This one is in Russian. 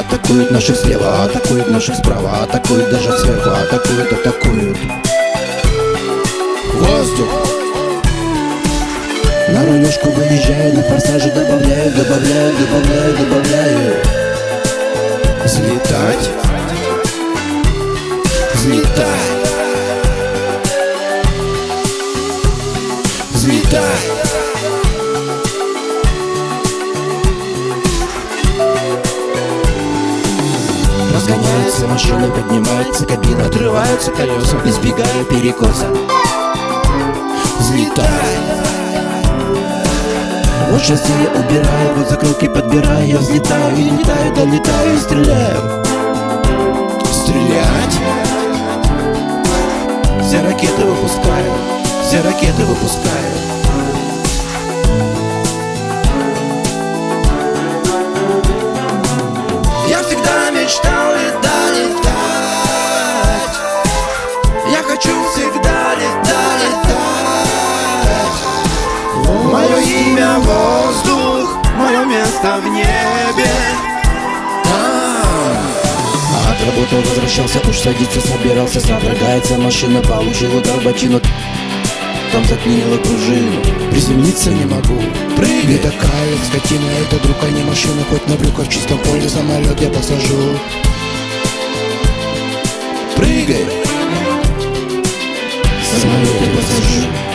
Атакуют наших слева, атакуют наших справа Атакуют даже сверху, атакуют, атакуют. Воздух. На рулежку выезжаю, на форсаже добавляю, добавляю, добавляю, добавляю Взлетать Взлетать Разгоняются машины, поднимается кабина Отрываются колеса, избегая перекоса. Взлетай Вот сейчас я убираю, вот закрылки подбираю Я взлетаю и летаю, долетаю и стреляю Ракеты выпускаю, все ракеты выпускаю Я всегда мечтал летать, летать Я хочу всегда летать, летать. Мое имя воздух, мое место в небе От работы возвращался, уж садиться собирался Содрогается машина, получил удар в там заклинило пружину Приземлиться не могу. Прыгай! Такая скотина Это друг, а не машина Хоть на брюках в чистом поле самолет я посажу. Прыгай! Самолет я посажу